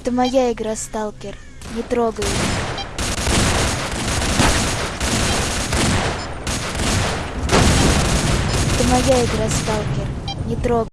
Это моя игра, сталкер. Не трогай. Это моя игра, сталкер. Не трогай.